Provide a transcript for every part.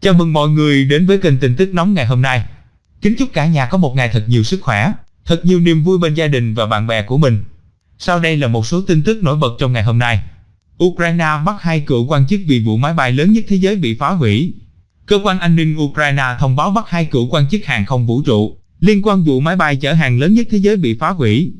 Chào mừng mọi người đến với kênh tin tức nóng ngày hôm nay. Kính chúc cả nhà có một ngày thật nhiều sức khỏe, thật nhiều niềm vui bên gia đình và bạn bè của mình. Sau đây là một số tin tức nổi bật trong ngày hôm nay. Ukraine bắt hai cựu quan chức vì vụ máy bay lớn nhất thế giới bị phá hủy. Cơ quan an ninh Ukraine thông báo bắt hai cựu quan chức hàng không vũ trụ liên quan vụ máy bay chở hàng lớn nhất thế giới bị phá hủy.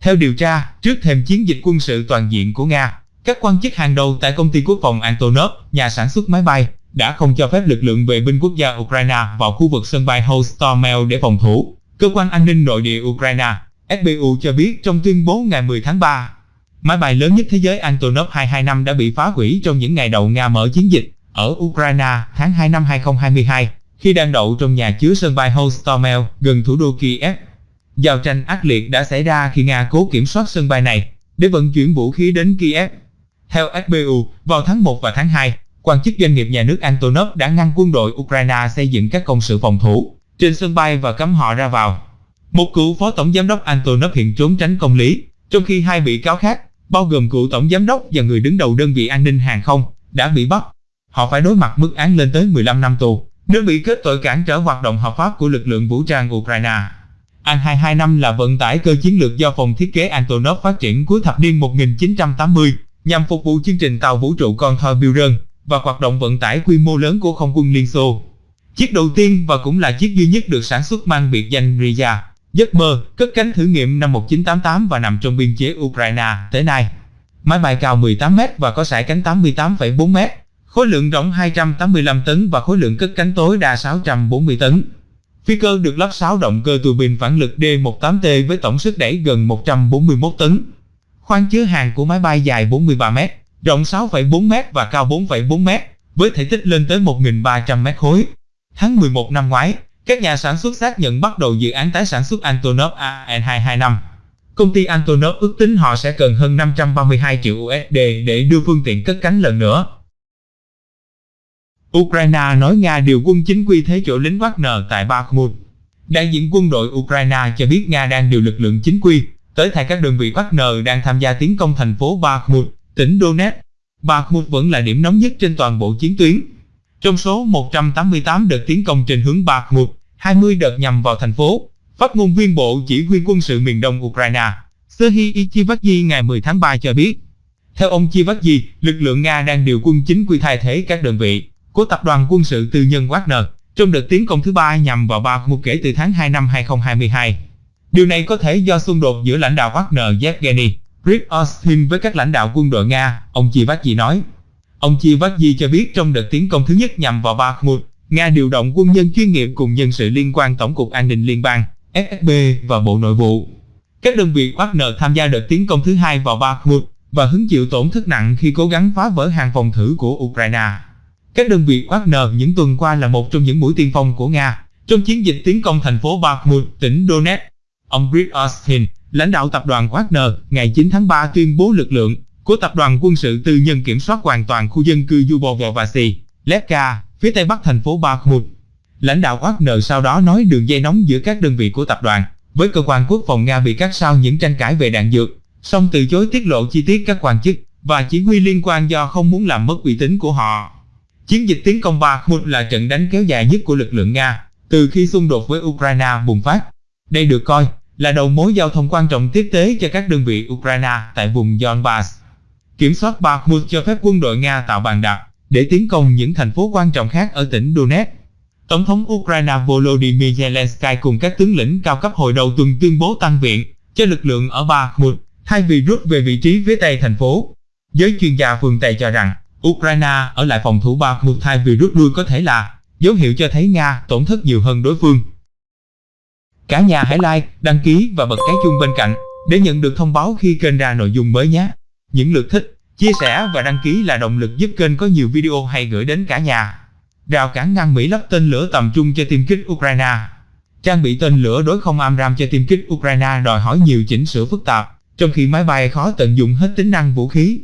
Theo điều tra, trước thềm chiến dịch quân sự toàn diện của Nga, các quan chức hàng đầu tại công ty quốc phòng Antonov, nhà sản xuất máy bay, đã không cho phép lực lượng vệ binh quốc gia Ukraine vào khu vực sân bay Hostomel để phòng thủ. Cơ quan an ninh nội địa Ukraine, SBU cho biết trong tuyên bố ngày 10 tháng 3, máy bay lớn nhất thế giới Antonov 225 đã bị phá hủy trong những ngày đầu Nga mở chiến dịch ở Ukraine tháng 2 năm 2022, khi đang đậu trong nhà chứa sân bay Hostomel gần thủ đô Kiev. Giao tranh ác liệt đã xảy ra khi Nga cố kiểm soát sân bay này để vận chuyển vũ khí đến Kiev. Theo SBU, vào tháng 1 và tháng 2, quan chức doanh nghiệp nhà nước Antonov đã ngăn quân đội Ukraine xây dựng các công sự phòng thủ trên sân bay và cấm họ ra vào. Một cựu phó tổng giám đốc Antonov hiện trốn tránh công lý, trong khi hai bị cáo khác, bao gồm cựu tổng giám đốc và người đứng đầu đơn vị an ninh hàng không, đã bị bắt. Họ phải đối mặt mức án lên tới 15 năm tù, nếu bị kết tội cản trở hoạt động hợp pháp của lực lượng vũ trang Ukraine. An-225 là vận tải cơ chiến lược do phòng thiết kế Antonov phát triển cuối thập niên 1980 nhằm phục vụ chương trình tàu vũ trụ con Buran và hoạt động vận tải quy mô lớn của không quân Liên Xô. Chiếc đầu tiên và cũng là chiếc duy nhất được sản xuất mang biệt danh Rya, giấc mơ, cất cánh thử nghiệm năm 1988 và nằm trong biên chế Ukraine tới nay. Máy bay cao 18m và có sải cánh 88,4m, khối lượng rộng 285 tấn và khối lượng cất cánh tối đa 640 tấn. Phi cơ được lắp 6 động cơ tua bin phản lực D18T với tổng sức đẩy gần 141 tấn. Khoang chứa hàng của máy bay dài 43 mét, rộng 6,4m và cao 4,4m, với thể tích lên tới 1.300 mét khối. Tháng 11 năm ngoái, các nhà sản xuất xác nhận bắt đầu dự án tái sản xuất Antonov AN225. Công ty Antonov ước tính họ sẽ cần hơn 532 triệu USD để đưa phương tiện cất cánh lần nữa. Ukraine nói Nga điều quân chính quy thế chỗ lính Wagner tại Bakhmut. Đại diện quân đội Ukraine cho biết Nga đang điều lực lượng chính quy tới thay các đơn vị Wagner đang tham gia tiến công thành phố Bakhmut, tỉnh Donetsk. Bakhmut vẫn là điểm nóng nhất trên toàn bộ chiến tuyến. Trong số 188 đợt tiến công trên hướng Bakhmut, 20 đợt nhằm vào thành phố, phát ngôn viên Bộ Chỉ huy quân sự miền Đông Ukraine, Serhiy Chivakyi ngày 10 tháng 3 cho biết. Theo ông Chivakyi, lực lượng Nga đang điều quân chính quy thay thế các đơn vị của tập đoàn quân sự tư nhân Wagner trong đợt tiến công thứ ba nhằm vào Bakhmut kể từ tháng 2 năm 2022. Điều này có thể do xung đột giữa lãnh đạo Wagner Yevgeny Prigozhin với các lãnh đạo quân đội Nga, ông Chivakyi nói. Ông Chivakyi cho biết trong đợt tiến công thứ nhất nhằm vào Bakhmut, Nga điều động quân nhân chuyên nghiệp cùng nhân sự liên quan Tổng cục An ninh Liên bang, FSB và Bộ Nội vụ. Các đơn vị Wagner tham gia đợt tiến công thứ hai vào Bakhmut và hứng chịu tổn thất nặng khi cố gắng phá vỡ hàng phòng thủ của Ukraine. Các đơn vị Wagner những tuần qua là một trong những mũi tiên phong của Nga trong chiến dịch tiến công thành phố Bakhmut, tỉnh Donetsk. Ông Brit Austin, lãnh đạo tập đoàn Wagner, ngày 9 tháng 3 tuyên bố lực lượng của tập đoàn quân sự tư nhân kiểm soát hoàn toàn khu dân cư Yubovo-Vasy, Levka, phía tây bắc thành phố Bakhmut. Lãnh đạo Wagner sau đó nói đường dây nóng giữa các đơn vị của tập đoàn với cơ quan quốc phòng Nga bị cắt sau những tranh cãi về đạn dược, song từ chối tiết lộ chi tiết các quan chức và chỉ huy liên quan do không muốn làm mất uy tín của họ. Chiến dịch tiến công Bakhmut là trận đánh kéo dài nhất của lực lượng Nga từ khi xung đột với Ukraine bùng phát. Đây được coi là đầu mối giao thông quan trọng tiếp tế cho các đơn vị Ukraine tại vùng Donbass. Kiểm soát Bakhmut cho phép quân đội Nga tạo bàn đạp để tiến công những thành phố quan trọng khác ở tỉnh Donetsk. Tổng thống Ukraine Volodymyr Zelensky cùng các tướng lĩnh cao cấp hồi đầu tuần tuyên bố tăng viện cho lực lượng ở Bakhmut, thay vì rút về vị trí phía tây thành phố. Giới chuyên gia phương Tây cho rằng, Ukraine ở lại phòng thủ Bakhmut thay vì rút lui có thể là dấu hiệu cho thấy Nga tổn thất nhiều hơn đối phương. Cả nhà hãy like, đăng ký và bật cái chuông bên cạnh để nhận được thông báo khi kênh ra nội dung mới nhé. Những lượt thích, chia sẻ và đăng ký là động lực giúp kênh có nhiều video hay gửi đến cả nhà. Rào cản ngăn Mỹ lắp tên lửa tầm trung cho tiêm kích Ukraine Trang bị tên lửa đối không AMRAAM cho tiêm kích Ukraine đòi hỏi nhiều chỉnh sửa phức tạp, trong khi máy bay khó tận dụng hết tính năng vũ khí.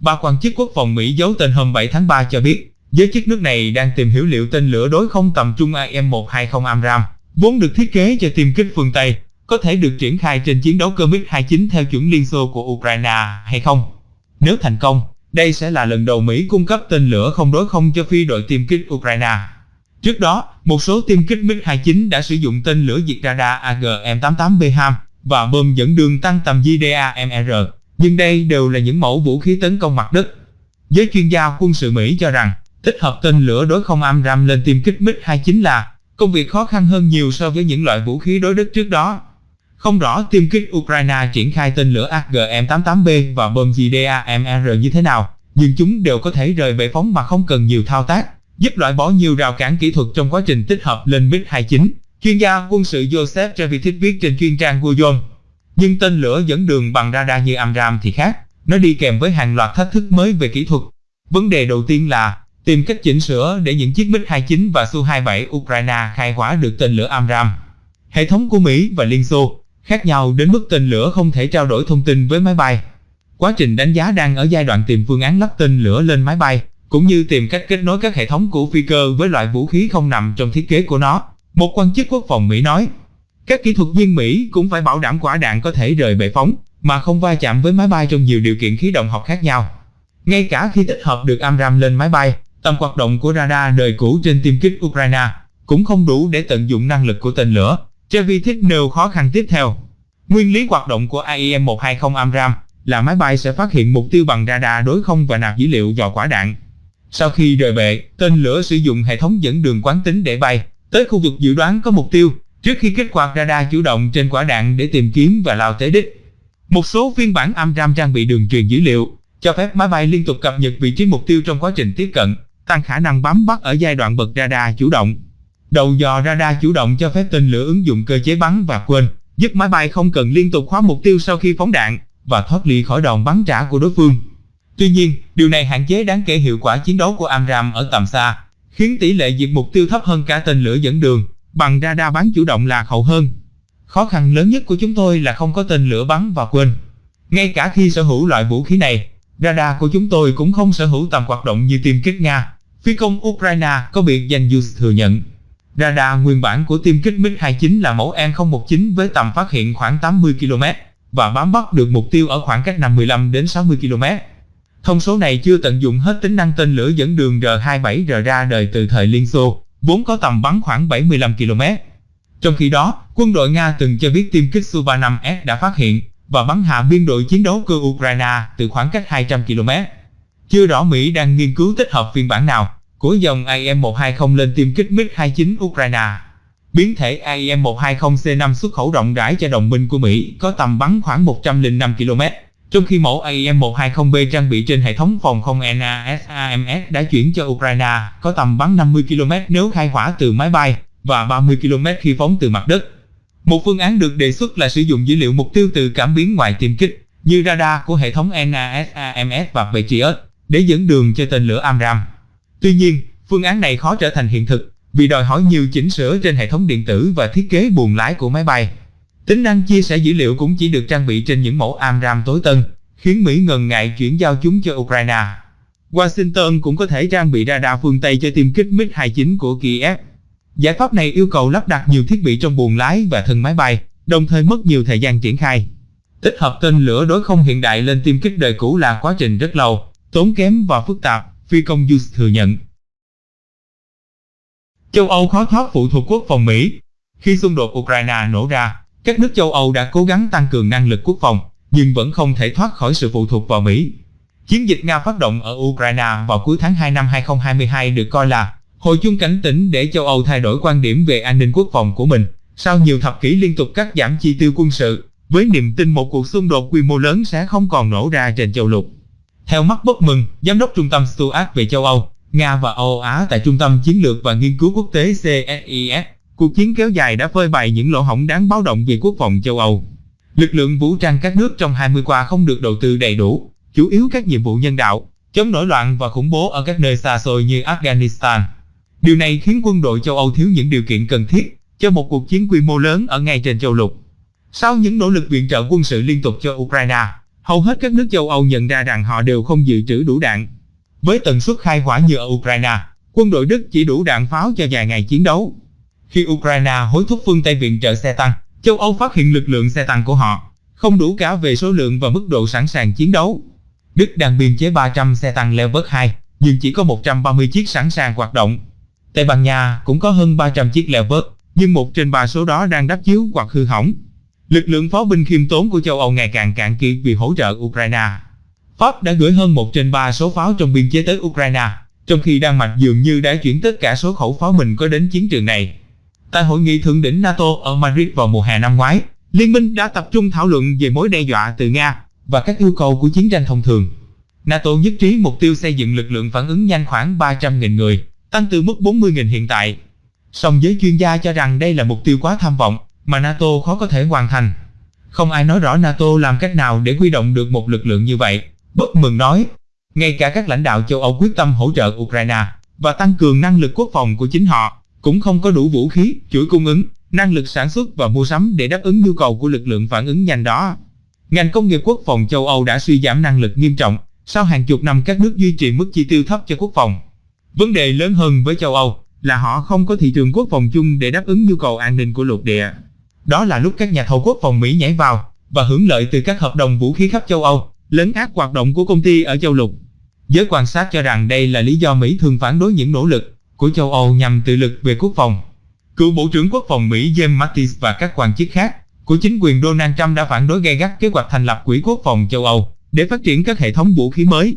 Ba quan chức quốc phòng Mỹ giấu tên hôm 7 tháng 3 cho biết, giới chức nước này đang tìm hiểu liệu tên lửa đối không tầm trung AM-120 AMRAAM vốn được thiết kế cho tiêm kích phương Tây, có thể được triển khai trên chiến đấu cơ MiG-29 theo chuẩn Liên Xô của Ukraine hay không. Nếu thành công, đây sẽ là lần đầu Mỹ cung cấp tên lửa không đối không cho phi đội tiêm kích Ukraine. Trước đó, một số tiêm kích MiG-29 đã sử dụng tên lửa diệt radar AGM-88B HAM và bơm dẫn đường tăng tầm JDAMR, nhưng đây đều là những mẫu vũ khí tấn công mặt đất. Giới chuyên gia quân sự Mỹ cho rằng, tích hợp tên lửa đối không AMRAAM lên tiêm kích MiG-29 là công việc khó khăn hơn nhiều so với những loại vũ khí đối đất trước đó. Không rõ tiêm kích Ukraine triển khai tên lửa AGM-88B và bom GDAMR như thế nào, nhưng chúng đều có thể rời bệ phóng mà không cần nhiều thao tác giúp loại bỏ nhiều rào cản kỹ thuật trong quá trình tích hợp lên MiG-29. Chuyên gia quân sự Joseph Trevitit viết trên chuyên trang Guyon. Nhưng tên lửa dẫn đường bằng radar như Amram thì khác, nó đi kèm với hàng loạt thách thức mới về kỹ thuật. Vấn đề đầu tiên là tìm cách chỉnh sửa để những chiếc MiG-29 và Su-27 Ukraine khai hỏa được tên lửa Amram. Hệ thống của Mỹ và Liên Xô khác nhau đến mức tên lửa không thể trao đổi thông tin với máy bay. Quá trình đánh giá đang ở giai đoạn tìm phương án lắp tên lửa lên máy bay cũng như tìm cách kết nối các hệ thống của phi cơ với loại vũ khí không nằm trong thiết kế của nó. Một quan chức quốc phòng Mỹ nói, các kỹ thuật viên Mỹ cũng phải bảo đảm quả đạn có thể rời bệ phóng, mà không va chạm với máy bay trong nhiều điều kiện khí động học khác nhau. Ngay cả khi tích hợp được Amram lên máy bay, tầm hoạt động của radar đời cũ trên tiêm kích Ukraine cũng không đủ để tận dụng năng lực của tên lửa. Chevy thích nêu khó khăn tiếp theo. Nguyên lý hoạt động của AIM-120 AMRAAM là máy bay sẽ phát hiện mục tiêu bằng radar đối không và nạp dữ liệu vào quả đạn. Sau khi rời bệ, tên lửa sử dụng hệ thống dẫn đường quán tính để bay tới khu vực dự đoán có mục tiêu, trước khi kích hoạt radar chủ động trên quả đạn để tìm kiếm và lao tới đích. Một số phiên bản AMRAAM trang bị đường truyền dữ liệu, cho phép máy bay liên tục cập nhật vị trí mục tiêu trong quá trình tiếp cận, tăng khả năng bám bắt ở giai đoạn bật radar chủ động. Đầu dò radar chủ động cho phép tên lửa ứng dụng cơ chế bắn và quên, giúp máy bay không cần liên tục khóa mục tiêu sau khi phóng đạn và thoát ly khỏi đòn bắn trả của đối phương. Tuy nhiên, điều này hạn chế đáng kể hiệu quả chiến đấu của AMRAAM ở tầm xa, khiến tỷ lệ diệt mục tiêu thấp hơn cả tên lửa dẫn đường, bằng radar bắn chủ động lạc hậu hơn. Khó khăn lớn nhất của chúng tôi là không có tên lửa bắn và quên. Ngay cả khi sở hữu loại vũ khí này, radar của chúng tôi cũng không sở hữu tầm hoạt động như tiêm kích Nga. Phi công Ukraine có biệt danh Yus thừa nhận. Radar nguyên bản của tiêm kích MiG-29 là mẫu N019 với tầm phát hiện khoảng 80 km và bám bắt được mục tiêu ở khoảng cách 55 đến 60 km. Thông số này chưa tận dụng hết tính năng tên lửa dẫn đường R-27R ra đời từ thời Liên Xô, vốn có tầm bắn khoảng 75 km. Trong khi đó, quân đội Nga từng cho biết tiêm kích Su-35S đã phát hiện và bắn hạ biên đội chiến đấu cơ Ukraine từ khoảng cách 200 km. Chưa rõ Mỹ đang nghiên cứu tích hợp phiên bản nào của dòng AIM-120 lên tiêm kích MiG-29 Ukraine. Biến thể AIM-120C5 xuất khẩu rộng rãi cho đồng minh của Mỹ có tầm bắn khoảng 105 km. Trong khi mẫu AIM-120B trang bị trên hệ thống phòng không NASAMS đã chuyển cho Ukraine, có tầm bắn 50 km nếu khai hỏa từ máy bay và 30 km khi phóng từ mặt đất. Một phương án được đề xuất là sử dụng dữ liệu mục tiêu từ cảm biến ngoài tiêm kích, như radar của hệ thống NASAMS và Patriot, để dẫn đường cho tên lửa Amram. Tuy nhiên, phương án này khó trở thành hiện thực, vì đòi hỏi nhiều chỉnh sửa trên hệ thống điện tử và thiết kế buồng lái của máy bay. Tính năng chia sẻ dữ liệu cũng chỉ được trang bị trên những mẫu Amram tối tân, khiến Mỹ ngần ngại chuyển giao chúng cho Ukraine. Washington cũng có thể trang bị radar phương Tây cho tiêm kích MiG-29 của Kiev. Giải pháp này yêu cầu lắp đặt nhiều thiết bị trong buồng lái và thân máy bay, đồng thời mất nhiều thời gian triển khai. Tích hợp tên lửa đối không hiện đại lên tiêm kích đời cũ là quá trình rất lâu, tốn kém và phức tạp, phi công Yus thừa nhận. Châu Âu khó thoát phụ thuộc quốc phòng Mỹ Khi xung đột Ukraine nổ ra, các nước châu Âu đã cố gắng tăng cường năng lực quốc phòng, nhưng vẫn không thể thoát khỏi sự phụ thuộc vào Mỹ. Chiến dịch Nga phát động ở Ukraine vào cuối tháng 2 năm 2022 được coi là hồi chuông cảnh tỉnh để châu Âu thay đổi quan điểm về an ninh quốc phòng của mình. Sau nhiều thập kỷ liên tục cắt giảm chi tiêu quân sự, với niềm tin một cuộc xung đột quy mô lớn sẽ không còn nổ ra trên châu lục. Theo mắt bất mừng, Giám đốc Trung tâm Stuart về châu Âu, Nga và Âu Á tại Trung tâm Chiến lược và Nghiên cứu Quốc tế CSIS Cuộc chiến kéo dài đã phơi bày những lỗ hổng đáng báo động về quốc phòng châu Âu. Lực lượng vũ trang các nước trong 20 qua không được đầu tư đầy đủ, chủ yếu các nhiệm vụ nhân đạo, chống nổi loạn và khủng bố ở các nơi xa xôi như Afghanistan. Điều này khiến quân đội châu Âu thiếu những điều kiện cần thiết cho một cuộc chiến quy mô lớn ở ngay trên châu lục. Sau những nỗ lực viện trợ quân sự liên tục cho Ukraine, hầu hết các nước châu Âu nhận ra rằng họ đều không dự trữ đủ đạn. Với tần suất khai hỏa như ở Ukraine, quân đội Đức chỉ đủ đạn pháo cho vài ngày chiến đấu. Khi Ukraine hối thúc phương Tây viện trợ xe tăng, châu Âu phát hiện lực lượng xe tăng của họ không đủ cả về số lượng và mức độ sẵn sàng chiến đấu. Đức đang biên chế 300 xe tăng Leopard 2, nhưng chỉ có 130 chiếc sẵn sàng hoạt động. Tây Ban Nha cũng có hơn 300 chiếc Leopard, nhưng một trên ba số đó đang đắp chiếu hoặc hư hỏng. Lực lượng pháo binh khiêm tốn của châu Âu ngày càng cạn kiệt vì hỗ trợ Ukraine. Pháp đã gửi hơn 1 trên 3 số pháo trong biên chế tới Ukraine, trong khi Đan Mạch dường như đã chuyển tất cả số khẩu pháo mình có đến chiến trường này. Tại hội nghị thượng đỉnh NATO ở Madrid vào mùa hè năm ngoái, Liên minh đã tập trung thảo luận về mối đe dọa từ Nga và các yêu cầu của chiến tranh thông thường. NATO nhất trí mục tiêu xây dựng lực lượng phản ứng nhanh khoảng 300.000 người, tăng từ mức 40.000 hiện tại. Song giới chuyên gia cho rằng đây là mục tiêu quá tham vọng, mà NATO khó có thể hoàn thành. Không ai nói rõ NATO làm cách nào để huy động được một lực lượng như vậy. Bất mừng nói, ngay cả các lãnh đạo châu Âu quyết tâm hỗ trợ Ukraine và tăng cường năng lực quốc phòng của chính họ, cũng không có đủ vũ khí, chuỗi cung ứng, năng lực sản xuất và mua sắm để đáp ứng nhu cầu của lực lượng phản ứng nhanh đó. Ngành công nghiệp quốc phòng châu Âu đã suy giảm năng lực nghiêm trọng sau hàng chục năm các nước duy trì mức chi tiêu thấp cho quốc phòng. Vấn đề lớn hơn với châu Âu là họ không có thị trường quốc phòng chung để đáp ứng nhu cầu an ninh của lục địa. Đó là lúc các nhà thầu quốc phòng Mỹ nhảy vào và hưởng lợi từ các hợp đồng vũ khí khắp châu Âu, lấn át hoạt động của công ty ở châu lục. Giới quan sát cho rằng đây là lý do Mỹ thường phản đối những nỗ lực của châu Âu nhằm tự lực về quốc phòng. Cựu Bộ trưởng Quốc phòng Mỹ James Mattis và các quan chức khác của chính quyền Donald Trump đã phản đối gay gắt kế hoạch thành lập Quỹ Quốc phòng châu Âu để phát triển các hệ thống vũ khí mới.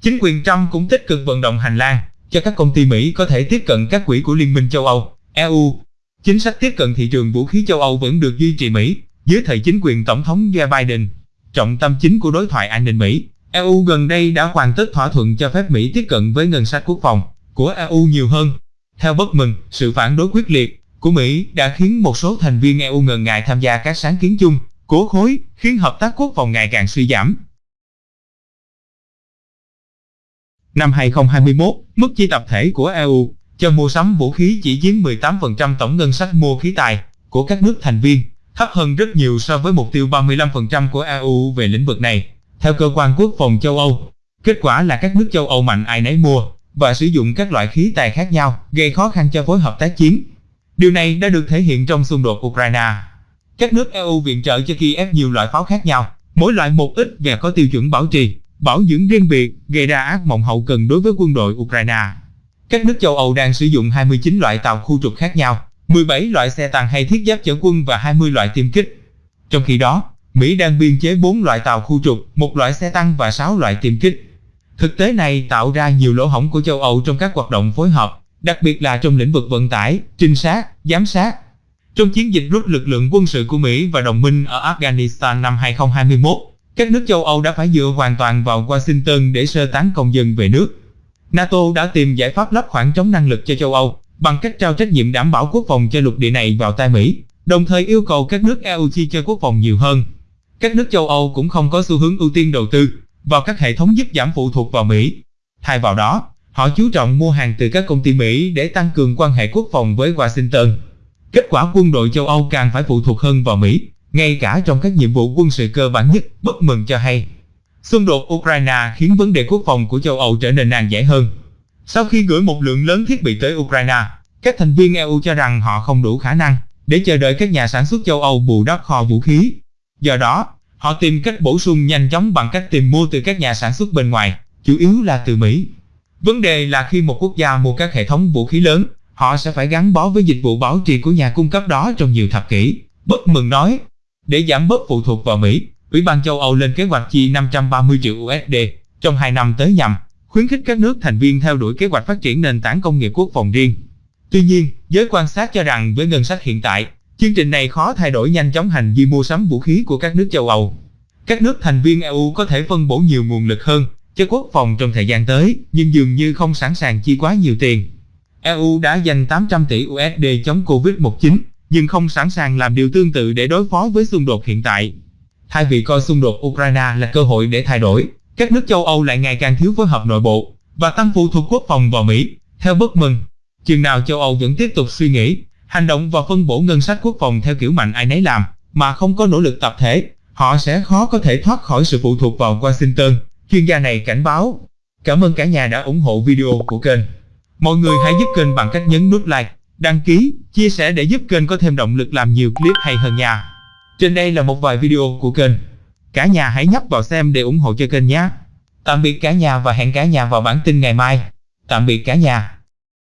Chính quyền Trump cũng tích cực vận động hành lang cho các công ty Mỹ có thể tiếp cận các quỹ của Liên minh châu Âu, EU. Chính sách tiếp cận thị trường vũ khí châu Âu vẫn được duy trì Mỹ dưới thời chính quyền Tổng thống Joe Biden. Trọng tâm chính của đối thoại an ninh Mỹ, EU gần đây đã hoàn tất thỏa thuận cho phép Mỹ tiếp cận với ngân sách quốc phòng của EU nhiều hơn. Theo bất mừng, sự phản đối quyết liệt của Mỹ đã khiến một số thành viên EU ngần ngại tham gia các sáng kiến chung của khối, khiến hợp tác quốc phòng ngày càng suy giảm. Năm 2021, mức chi tập thể của EU cho mua sắm vũ khí chỉ chiếm 18% tổng ngân sách mua khí tài của các nước thành viên, thấp hơn rất nhiều so với mục tiêu 35% của EU về lĩnh vực này. Theo cơ quan quốc phòng châu Âu, kết quả là các nước châu Âu mạnh ai nấy mua và sử dụng các loại khí tài khác nhau, gây khó khăn cho phối hợp tác chiến. Điều này đã được thể hiện trong xung đột Ukraine. Các nước EU viện trợ cho Kiev nhiều loại pháo khác nhau, mỗi loại một ít và có tiêu chuẩn bảo trì, bảo dưỡng riêng biệt, gây ra ác mộng hậu cần đối với quân đội Ukraine. Các nước châu Âu đang sử dụng 29 loại tàu khu trục khác nhau, 17 loại xe tăng hay thiết giáp chở quân và 20 loại tiêm kích. Trong khi đó, Mỹ đang biên chế 4 loại tàu khu trục, một loại xe tăng và 6 loại tiêm kích. Thực tế này tạo ra nhiều lỗ hổng của châu Âu trong các hoạt động phối hợp, đặc biệt là trong lĩnh vực vận tải, trinh sát, giám sát. Trong chiến dịch rút lực lượng quân sự của Mỹ và đồng minh ở Afghanistan năm 2021, các nước châu Âu đã phải dựa hoàn toàn vào Washington để sơ tán công dân về nước. NATO đã tìm giải pháp lấp khoảng trống năng lực cho châu Âu bằng cách trao trách nhiệm đảm bảo quốc phòng cho lục địa này vào tay Mỹ, đồng thời yêu cầu các nước EU chi cho quốc phòng nhiều hơn. Các nước châu Âu cũng không có xu hướng ưu tiên đầu tư vào các hệ thống giúp giảm phụ thuộc vào Mỹ. Thay vào đó, họ chú trọng mua hàng từ các công ty Mỹ để tăng cường quan hệ quốc phòng với Washington. Kết quả quân đội châu Âu càng phải phụ thuộc hơn vào Mỹ, ngay cả trong các nhiệm vụ quân sự cơ bản nhất, bất mừng cho hay. Xung đột Ukraine khiến vấn đề quốc phòng của châu Âu trở nên nan giải hơn. Sau khi gửi một lượng lớn thiết bị tới Ukraine, các thành viên EU cho rằng họ không đủ khả năng để chờ đợi các nhà sản xuất châu Âu bù đắp kho vũ khí. Do đó, họ tìm cách bổ sung nhanh chóng bằng cách tìm mua từ các nhà sản xuất bên ngoài, chủ yếu là từ Mỹ. Vấn đề là khi một quốc gia mua các hệ thống vũ khí lớn, họ sẽ phải gắn bó với dịch vụ bảo trì của nhà cung cấp đó trong nhiều thập kỷ. Bất mừng nói, để giảm bớt phụ thuộc vào Mỹ, Ủy ban châu Âu lên kế hoạch chi 530 triệu USD trong 2 năm tới nhằm khuyến khích các nước thành viên theo đuổi kế hoạch phát triển nền tảng công nghiệp quốc phòng riêng. Tuy nhiên, giới quan sát cho rằng với ngân sách hiện tại, chương trình này khó thay đổi nhanh chóng hành vi mua sắm vũ khí của các nước châu Âu. Các nước thành viên EU có thể phân bổ nhiều nguồn lực hơn cho quốc phòng trong thời gian tới, nhưng dường như không sẵn sàng chi quá nhiều tiền. EU đã dành 800 tỷ USD chống Covid-19, nhưng không sẵn sàng làm điều tương tự để đối phó với xung đột hiện tại. Thay vì coi xung đột Ukraine là cơ hội để thay đổi, các nước châu Âu lại ngày càng thiếu phối hợp nội bộ và tăng phụ thuộc quốc phòng vào Mỹ. Theo bất mừng, chừng nào châu Âu vẫn tiếp tục suy nghĩ, hành động và phân bổ ngân sách quốc phòng theo kiểu mạnh ai nấy làm, mà không có nỗ lực tập thể, họ sẽ khó có thể thoát khỏi sự phụ thuộc vào Washington. Chuyên gia này cảnh báo. Cảm ơn cả nhà đã ủng hộ video của kênh. Mọi người hãy giúp kênh bằng cách nhấn nút like, đăng ký, chia sẻ để giúp kênh có thêm động lực làm nhiều clip hay hơn nha. Trên đây là một vài video của kênh. Cả nhà hãy nhấp vào xem để ủng hộ cho kênh nhé. Tạm biệt cả nhà và hẹn cả nhà vào bản tin ngày mai. Tạm biệt cả nhà.